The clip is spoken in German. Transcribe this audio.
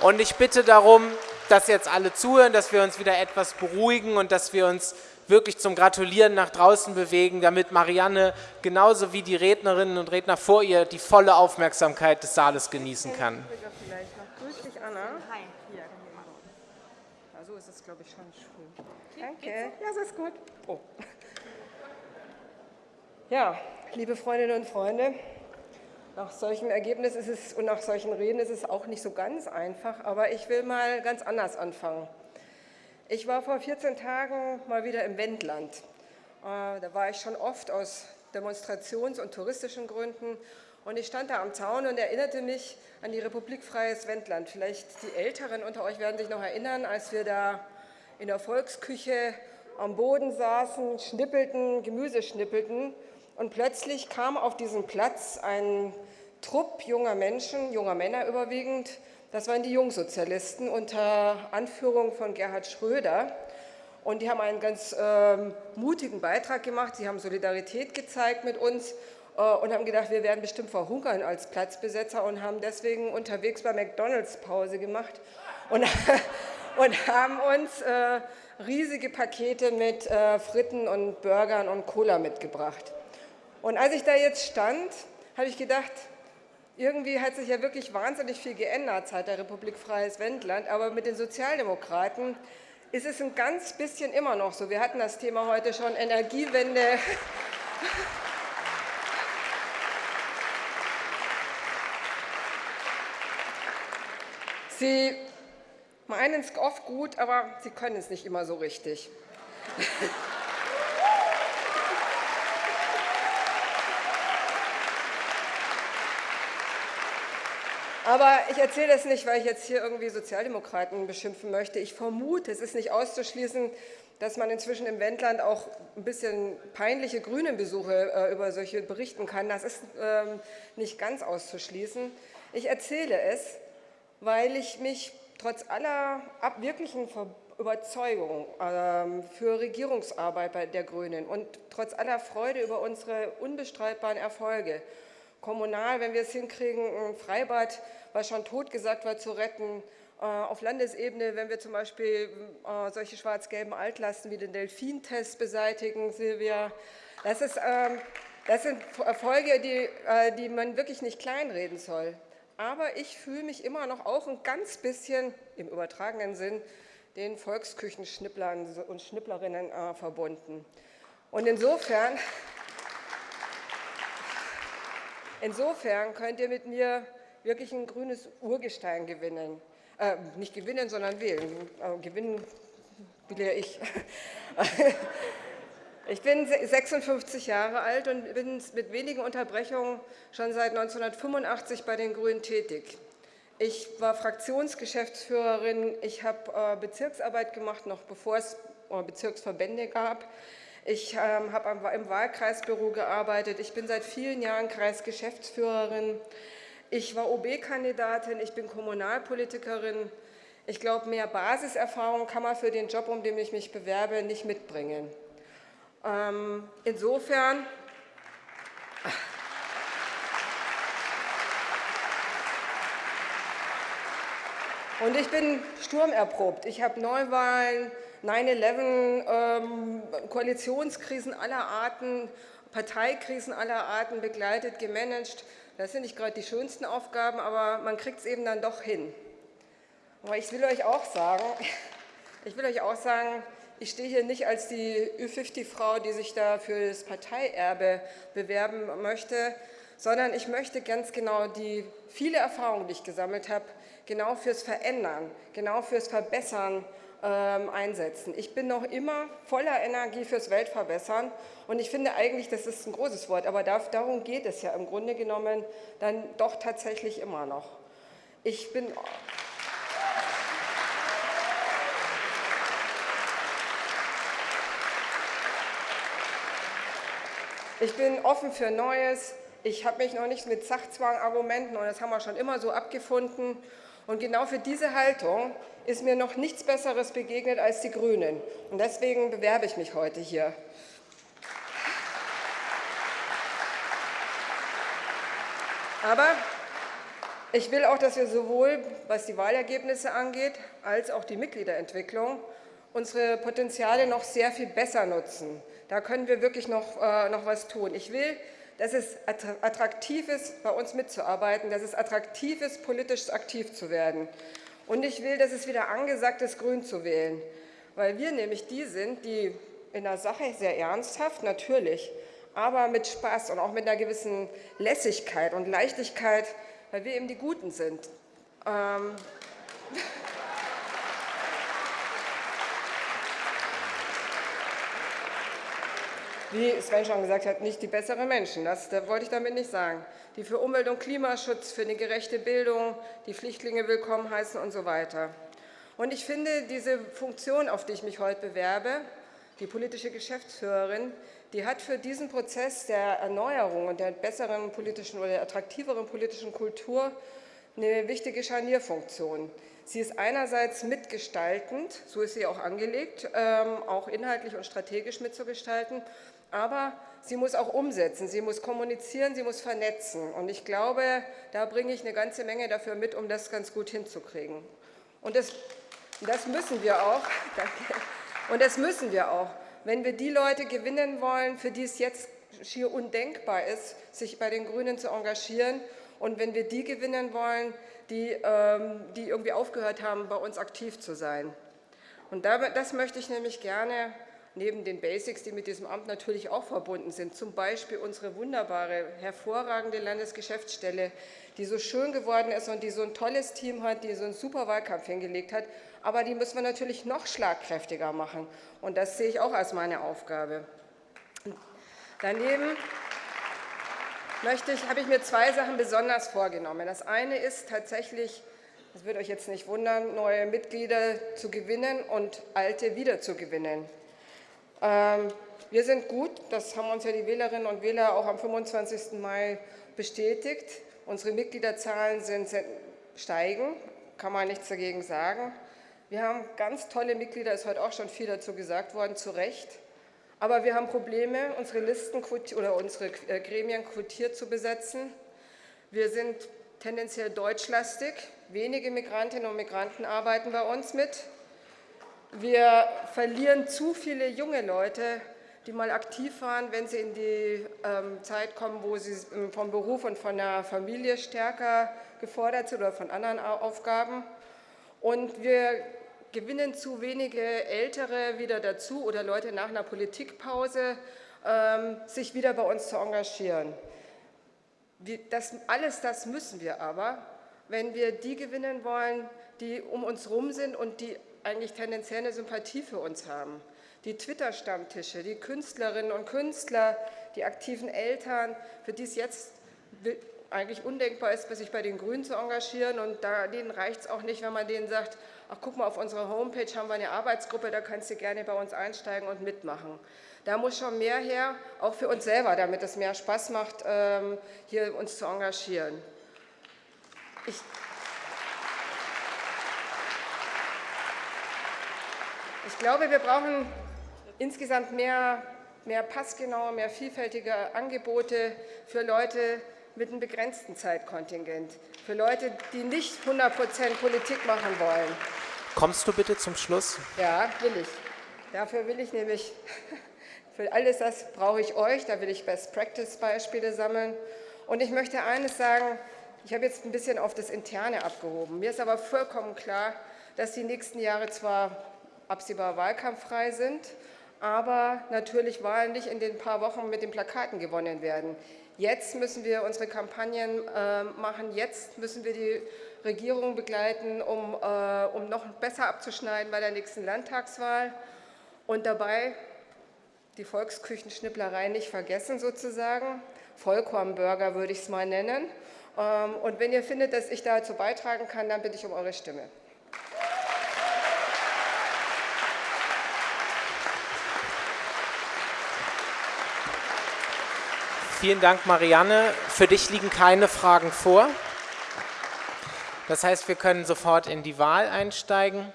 Und ich bitte darum, dass jetzt alle zuhören, dass wir uns wieder etwas beruhigen und dass wir uns wirklich zum Gratulieren nach draußen bewegen, damit Marianne genauso wie die Rednerinnen und Redner vor ihr die volle Aufmerksamkeit des Saales genießen kann. Grüß dich, Anna. Hi. Hier. Ja, so ist es, glaube ich, schon schön. Danke. Ja, so ist gut. Oh. Ja, liebe Freundinnen und Freunde, nach solchem Ergebnis ist es und nach solchen Reden ist es auch nicht so ganz einfach, aber ich will mal ganz anders anfangen. Ich war vor 14 Tagen mal wieder im Wendland. Äh, da war ich schon oft aus Demonstrations- und touristischen Gründen und ich stand da am Zaun und erinnerte mich an die Republik Freies Wendland. Vielleicht die Älteren unter euch werden sich noch erinnern, als wir da in der Volksküche am Boden saßen, schnippelten, Gemüse schnippelten und plötzlich kam auf diesen Platz ein Trupp junger Menschen, junger Männer überwiegend, das waren die Jungsozialisten unter Anführung von Gerhard Schröder. Und die haben einen ganz äh, mutigen Beitrag gemacht. Sie haben Solidarität gezeigt mit uns äh, und haben gedacht, wir werden bestimmt verhungern als Platzbesetzer und haben deswegen unterwegs bei McDonalds Pause gemacht und, und haben uns äh, riesige Pakete mit äh, Fritten und Burgern und Cola mitgebracht. Und als ich da jetzt stand, habe ich gedacht, irgendwie hat sich ja wirklich wahnsinnig viel geändert seit der Republik Freies Wendland, aber mit den Sozialdemokraten ist es ein ganz bisschen immer noch so. Wir hatten das Thema heute schon, Energiewende. Sie meinen es oft gut, aber sie können es nicht immer so richtig. Aber ich erzähle das nicht, weil ich jetzt hier irgendwie Sozialdemokraten beschimpfen möchte. Ich vermute, es ist nicht auszuschließen, dass man inzwischen im Wendland auch ein bisschen peinliche Grünenbesuche äh, über solche berichten kann. Das ist ähm, nicht ganz auszuschließen. Ich erzähle es, weil ich mich trotz aller wirklichen Überzeugung ähm, für Regierungsarbeit bei der Grünen und trotz aller Freude über unsere unbestreitbaren Erfolge kommunal, wenn wir es hinkriegen, ein Freibad, was schon tot gesagt war, zu retten, äh, auf Landesebene, wenn wir zum Beispiel äh, solche schwarz-gelben Altlasten wie den Delfintest beseitigen, Silvia, das, ist, ähm, das sind Erfolge, die, äh, die man wirklich nicht kleinreden soll. Aber ich fühle mich immer noch auch ein ganz bisschen im übertragenen Sinn den Volksküchenschnipplern und Schnipplerinnen verbunden. Und insofern Insofern könnt ihr mit mir wirklich ein grünes Urgestein gewinnen. Äh, nicht gewinnen, sondern wählen. Äh, gewinnen will ja ich. Ich bin 56 Jahre alt und bin mit wenigen Unterbrechungen schon seit 1985 bei den Grünen tätig. Ich war Fraktionsgeschäftsführerin, ich habe äh, Bezirksarbeit gemacht, noch bevor es äh, Bezirksverbände gab. Ich ähm, habe im Wahlkreisbüro gearbeitet. Ich bin seit vielen Jahren Kreisgeschäftsführerin. Ich war OB-Kandidatin, ich bin Kommunalpolitikerin. Ich glaube, mehr Basiserfahrung kann man für den Job, um den ich mich bewerbe, nicht mitbringen. Ähm, insofern und ich bin sturmerprobt. Ich habe Neuwahlen 9-11, ähm, Koalitionskrisen aller Arten, Parteikrisen aller Arten begleitet, gemanagt. Das sind nicht gerade die schönsten Aufgaben, aber man kriegt es eben dann doch hin. Aber ich will euch auch sagen, ich will euch auch sagen, ich stehe hier nicht als die Ü50-Frau, die sich da für das Parteierbe bewerben möchte, sondern ich möchte ganz genau die viele Erfahrungen, die ich gesammelt habe, genau fürs Verändern, genau fürs Verbessern ähm, einsetzen. Ich bin noch immer voller Energie fürs Weltverbessern und ich finde eigentlich, das ist ein großes Wort, aber darum geht es ja im Grunde genommen dann doch tatsächlich immer noch. Ich bin Ich bin offen für Neues. Ich habe mich noch nicht mit Sachzwangargumenten, und das haben wir schon immer so abgefunden. Und genau für diese Haltung ist mir noch nichts Besseres begegnet als die Grünen. Und deswegen bewerbe ich mich heute hier. Aber Ich will auch, dass wir sowohl, was die Wahlergebnisse angeht, als auch die Mitgliederentwicklung unsere Potenziale noch sehr viel besser nutzen. Da können wir wirklich noch, äh, noch was tun. Ich will, dass es attraktiv ist, bei uns mitzuarbeiten, dass es attraktiv ist, politisch aktiv zu werden. Und ich will, dass es wieder angesagt ist, grün zu wählen, weil wir nämlich die sind, die in der Sache sehr ernsthaft, natürlich, aber mit Spaß und auch mit einer gewissen Lässigkeit und Leichtigkeit, weil wir eben die Guten sind. Ähm wie Sven schon gesagt hat, nicht die besseren Menschen. Das, das wollte ich damit nicht sagen. Die für Umwelt- und Klimaschutz, für eine gerechte Bildung, die Flüchtlinge willkommen heißen und so weiter. Und ich finde, diese Funktion, auf die ich mich heute bewerbe, die politische Geschäftsführerin, die hat für diesen Prozess der Erneuerung und der besseren politischen oder attraktiveren politischen Kultur eine wichtige Scharnierfunktion. Sie ist einerseits mitgestaltend, so ist sie auch angelegt, ähm, auch inhaltlich und strategisch mitzugestalten, aber sie muss auch umsetzen, sie muss kommunizieren, sie muss vernetzen. Und ich glaube, da bringe ich eine ganze Menge dafür mit, um das ganz gut hinzukriegen. Und das, das müssen wir auch. Und das müssen wir auch. Wenn wir die Leute gewinnen wollen, für die es jetzt schier undenkbar ist, sich bei den Grünen zu engagieren, und wenn wir die gewinnen wollen, die, ähm, die irgendwie aufgehört haben, bei uns aktiv zu sein. Und das möchte ich nämlich gerne neben den Basics, die mit diesem Amt natürlich auch verbunden sind, zum Beispiel unsere wunderbare, hervorragende Landesgeschäftsstelle, die so schön geworden ist und die so ein tolles Team hat, die so einen super Wahlkampf hingelegt hat, aber die müssen wir natürlich noch schlagkräftiger machen und das sehe ich auch als meine Aufgabe. Daneben möchte ich, habe ich mir zwei Sachen besonders vorgenommen. Das eine ist tatsächlich, das wird euch jetzt nicht wundern, neue Mitglieder zu gewinnen und alte wieder zu gewinnen. Ähm, wir sind gut, das haben uns ja die Wählerinnen und Wähler auch am 25. Mai bestätigt. Unsere Mitgliederzahlen sind, steigen, kann man nichts dagegen sagen. Wir haben ganz tolle Mitglieder, ist heute auch schon viel dazu gesagt worden, zu Recht. Aber wir haben Probleme, unsere Listen oder unsere äh, Gremien quotiert zu besetzen. Wir sind tendenziell deutschlastig. Wenige Migrantinnen und Migranten arbeiten bei uns mit. Wir verlieren zu viele junge Leute, die mal aktiv waren, wenn sie in die ähm, Zeit kommen, wo sie ähm, vom Beruf und von der Familie stärker gefordert sind oder von anderen Aufgaben. Und wir gewinnen zu wenige Ältere wieder dazu oder Leute nach einer Politikpause, ähm, sich wieder bei uns zu engagieren. Das, alles das müssen wir aber, wenn wir die gewinnen wollen, die um uns herum sind und die eigentlich tendenziell eine Sympathie für uns haben. Die Twitter-Stammtische, die Künstlerinnen und Künstler, die aktiven Eltern, für die es jetzt eigentlich undenkbar ist, sich bei den Grünen zu engagieren. Und denen reicht es auch nicht, wenn man denen sagt, ach guck mal, auf unserer Homepage haben wir eine Arbeitsgruppe, da kannst du gerne bei uns einsteigen und mitmachen. Da muss schon mehr her, auch für uns selber, damit es mehr Spaß macht, ähm, hier uns zu engagieren. Ich Ich glaube, wir brauchen insgesamt mehr, mehr passgenaue, mehr vielfältige Angebote für Leute mit einem begrenzten Zeitkontingent, für Leute, die nicht 100 Prozent Politik machen wollen. Kommst du bitte zum Schluss? Ja, will ich. Dafür will ich nämlich, für alles das brauche ich euch, da will ich Best-Practice-Beispiele sammeln. Und ich möchte eines sagen, ich habe jetzt ein bisschen auf das Interne abgehoben. Mir ist aber vollkommen klar, dass die nächsten Jahre zwar absehbar wahlkampffrei sind, aber natürlich Wahlen nicht in den paar Wochen mit den Plakaten gewonnen werden. Jetzt müssen wir unsere Kampagnen äh, machen, jetzt müssen wir die Regierung begleiten, um, äh, um noch besser abzuschneiden bei der nächsten Landtagswahl und dabei die Volksküchenschnipplerei nicht vergessen sozusagen. Vollkornburger würde ich es mal nennen. Ähm, und wenn ihr findet, dass ich dazu beitragen kann, dann bitte ich um eure Stimme. Vielen Dank, Marianne. Für dich liegen keine Fragen vor. Das heißt, wir können sofort in die Wahl einsteigen.